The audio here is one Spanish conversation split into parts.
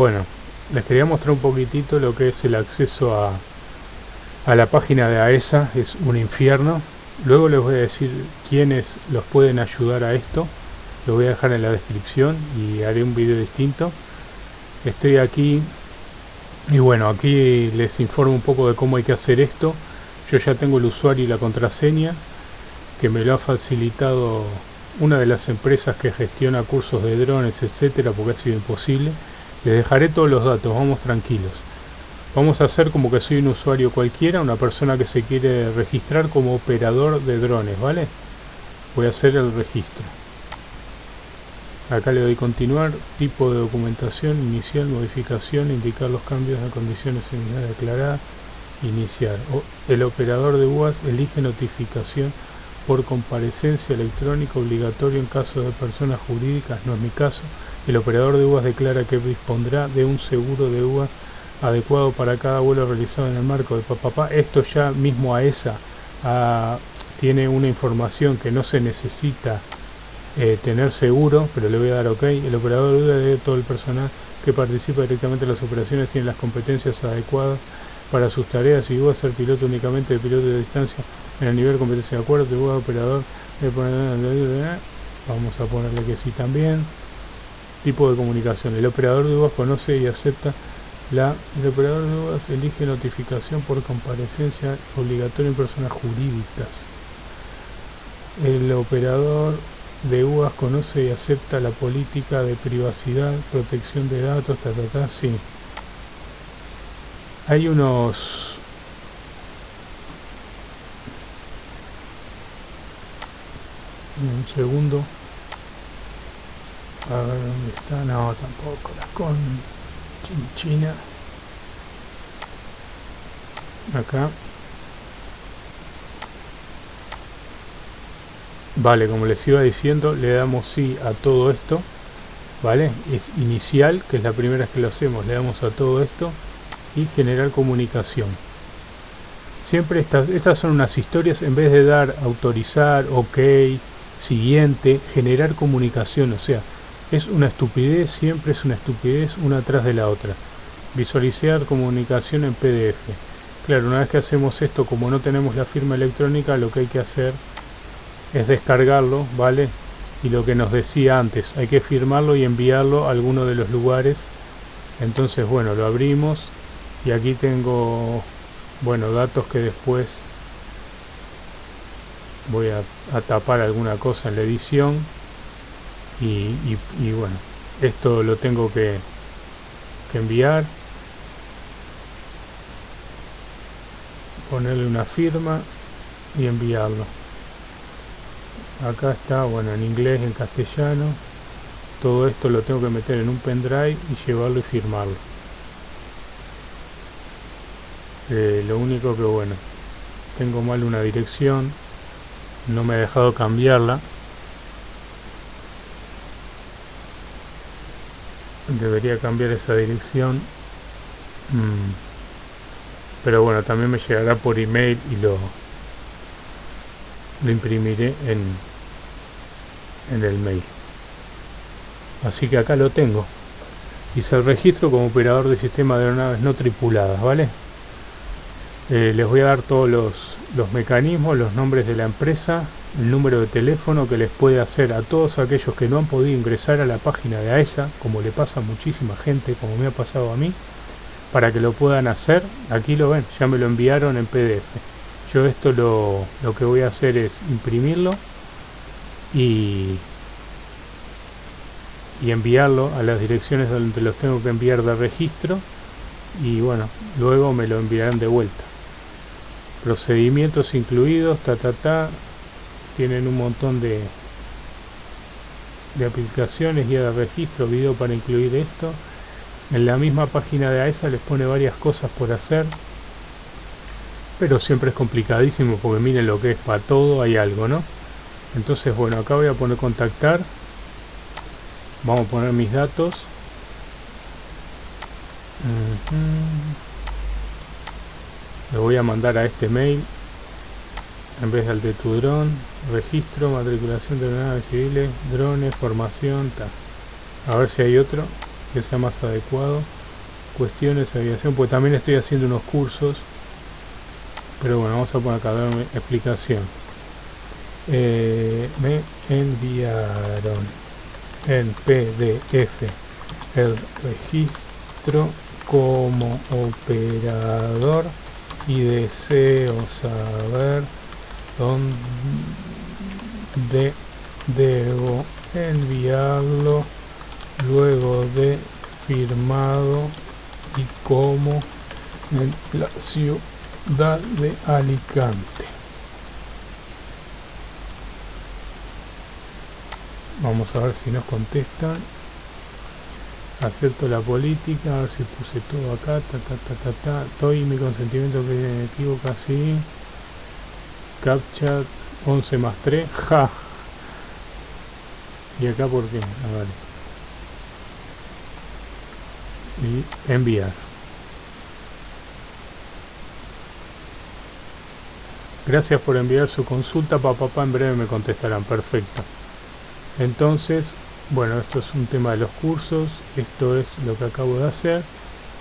Bueno, les quería mostrar un poquitito lo que es el acceso a, a la página de AESA, es un infierno. Luego les voy a decir quiénes los pueden ayudar a esto. Lo voy a dejar en la descripción y haré un video distinto. Estoy aquí y bueno, aquí les informo un poco de cómo hay que hacer esto. Yo ya tengo el usuario y la contraseña que me lo ha facilitado una de las empresas que gestiona cursos de drones, etcétera, porque ha sido imposible. Les dejaré todos los datos, vamos tranquilos. Vamos a hacer como que soy un usuario cualquiera, una persona que se quiere registrar como operador de drones, ¿vale? Voy a hacer el registro. Acá le doy continuar, tipo de documentación, inicial, modificación, indicar los cambios de condiciones iniciales declaradas, iniciar. el operador de UAS elige notificación por comparecencia electrónica obligatorio en caso de personas jurídicas, no es mi caso. El operador de UAS declara que dispondrá de un seguro de UAS adecuado para cada vuelo realizado en el marco de papá. Esto ya mismo a esa tiene una información que no se necesita eh, tener seguro, pero le voy a dar ok. El operador de UAS de todo el personal que participa directamente en las operaciones tiene las competencias adecuadas para sus tareas y UAS ser piloto únicamente de piloto de distancia en el nivel de competencia de acuerdo, de operador, vamos a ponerle que sí también. Tipo de comunicación. El operador de UAS conoce y acepta la... El operador de UAS elige notificación por comparecencia obligatoria en personas jurídicas. El operador de UAS conoce y acepta la política de privacidad, protección de datos, ta, ta, sí. Hay unos un segundo a ver dónde está no tampoco. La con China. Acá. Vale como les iba diciendo le damos sí a todo esto vale es inicial que es la primera vez que lo hacemos le damos a todo esto y generar comunicación. Siempre estas, estas son unas historias en vez de dar autorizar ok siguiente, generar comunicación, o sea, es una estupidez, siempre es una estupidez una tras de la otra. Visualizar comunicación en PDF. Claro, una vez que hacemos esto, como no tenemos la firma electrónica, lo que hay que hacer es descargarlo, ¿vale? Y lo que nos decía antes, hay que firmarlo y enviarlo a alguno de los lugares. Entonces, bueno, lo abrimos y aquí tengo, bueno, datos que después voy a, tapar alguna cosa en la edición y, bueno esto lo tengo que, que enviar. Ponerle una firma y enviarlo. Acá está bueno en inglés en castellano. Todo esto lo tengo que meter en un pendrive y llevarlo y firmarlo. Eh, lo único que bueno tengo mal una dirección. No me ha dejado cambiarla debería cambiar esa dirección. Mm. pero bueno también me llegará por email y lo lo imprimiré en en el mail. Así que acá lo tengo. Hice el registro como operador de sistema de aeronaves no tripuladas vale eh, les voy a dar todos los los mecanismos, los nombres de la empresa, el número de teléfono que les puede hacer a todos aquellos que no han podido ingresar a la página de AESA, como le pasa a muchísima gente, como me ha pasado a mí, para que lo puedan hacer. Aquí lo ven, ya me lo enviaron en PDF. Yo esto lo, lo que voy a hacer es imprimirlo y, y enviarlo a las direcciones donde los tengo que enviar de registro y bueno, luego me lo enviarán de vuelta procedimientos incluidos, ta ta ta, tienen un montón de, de aplicaciones, guía de registro, video para incluir esto. En la misma página de AESA les pone varias cosas por hacer, pero siempre es complicadísimo porque miren lo que es para todo, hay algo, ¿no? Entonces, bueno, acá voy a poner contactar, vamos a poner mis datos. Le voy a mandar a este mail en vez del de tu dron, registro, matriculación de naves civiles, drones, formación, tal. A ver si hay otro. que sea más adecuado cuestiones de aviación pues también estoy haciendo unos cursos pero bueno vamos a poner acá darme explicación eh, me enviaron en pdf el registro como operador y deseo saber dónde debo enviarlo luego de firmado y como en la ciudad de Alicante. Vamos a ver si nos contestan. Acepto la política, a ver si puse todo acá, ta ta ta ta ta, estoy mi consentimiento que me equivoco así, captcha 11 más 3, ja, y acá por qué, a ver, y enviar. Gracias por enviar su consulta, papá, papá, en breve me contestarán, perfecto. Entonces, bueno esto es un tema de los cursos esto es lo que acabo de hacer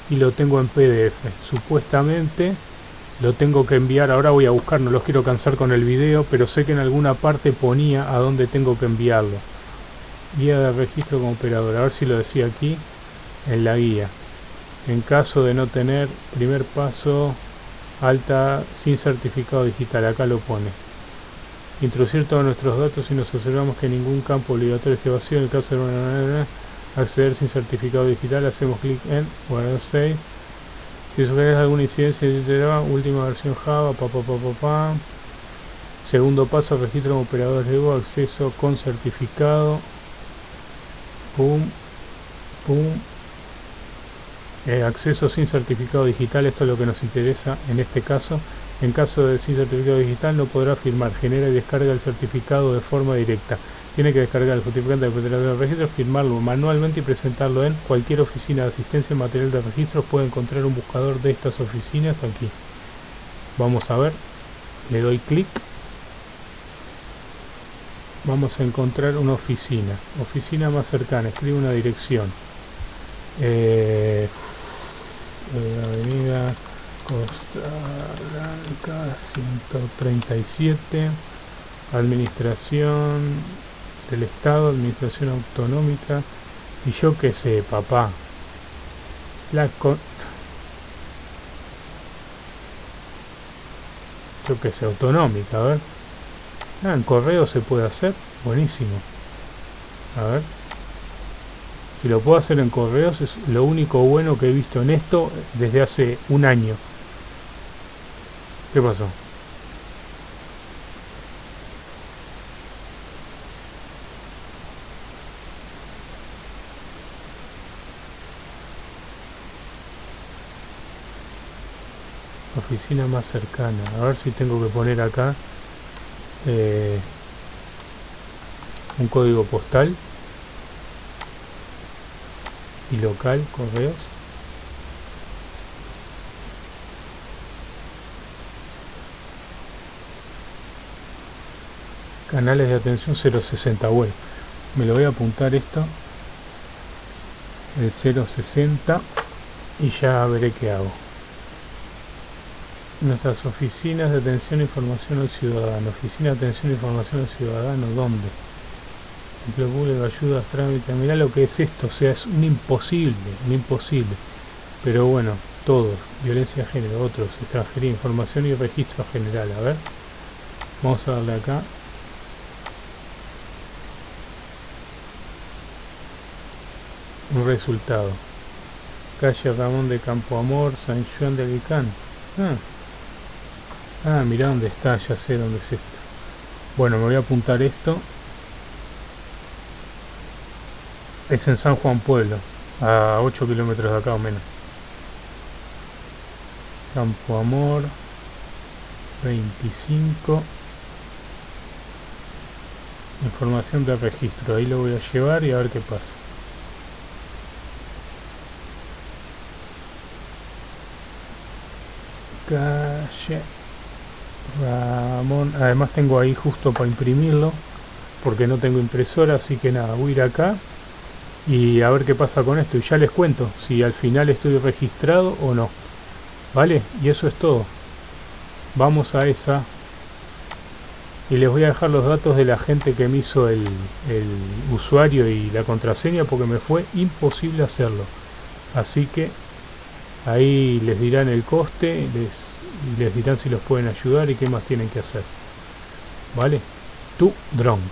y lo tengo en pdf supuestamente lo tengo que enviar ahora voy a buscar no los quiero cansar con el video pero sé que en alguna parte ponía a dónde tengo que enviarlo. Guía de registro como operador a ver si lo decía aquí en la guía. En caso de no tener primer paso alta sin certificado digital acá lo pone. Introducir todos nuestros datos y nos aseguramos que ningún campo obligatorio esté vacío. En el caso de acceder sin certificado digital hacemos clic en guardar 6 si sugieres alguna incidencia última versión java pa, pa, pa, segundo paso registro como operador de acceso con certificado. Pum pum. Eh, acceso sin certificado digital esto es lo que nos interesa en este caso. En caso de sin certificado digital no podrá firmar, genera y descarga el certificado de forma directa. Tiene que descargar el justificante del registro, firmarlo manualmente y presentarlo en cualquier oficina de asistencia en material de registro. Puede encontrar un buscador de estas oficinas aquí. Vamos a ver, le doy clic. Vamos a encontrar una oficina, oficina más cercana, escribe una dirección. Eh avenida Costa Blanca 137 Administración del Estado, Administración Autonómica y yo qué sé, papá. La con yo qué sé, autonómica, a ver. Ah, en correo se puede hacer, buenísimo. A ver. Si lo puedo hacer en correos es lo único bueno que he visto en esto desde hace un año. ¿Qué pasó? Oficina más cercana. A ver si tengo que poner acá eh, un código postal y local, correos. canales de atención 060 bueno me lo voy a apuntar esto el 060 y ya veré qué hago nuestras oficinas de atención e información al ciudadano. Oficina de atención e información al ciudadano ¿dónde? empleo público, ayudas, trámites. Mira lo que es esto, o sea es un imposible un imposible. Pero bueno, todos, violencia de género, otros, extranjería, información y registro general, a ver vamos a darle acá. Un resultado. Calle Ramón de Campo Amor San Juan de Alicán ah, ah mira dónde está ya sé dónde es esto. Bueno me voy a apuntar esto. Es en San Juan Pueblo a 8 kilómetros de acá o menos. Campo Amor 25 información de registro ahí lo voy a llevar y a ver qué pasa. Calle Ramón además tengo ahí justo para imprimirlo porque no tengo impresora así que nada voy a ir acá y a ver qué pasa con esto. Y ya les cuento si al final estoy registrado o no vale y eso es todo. Vamos a esa. Y les voy a dejar los datos de la gente que me hizo el, usuario y la contraseña porque me fue imposible hacerlo. Así que ahí les dirán el coste les, y les dirán si los pueden ayudar y qué más tienen que hacer. Vale tu drone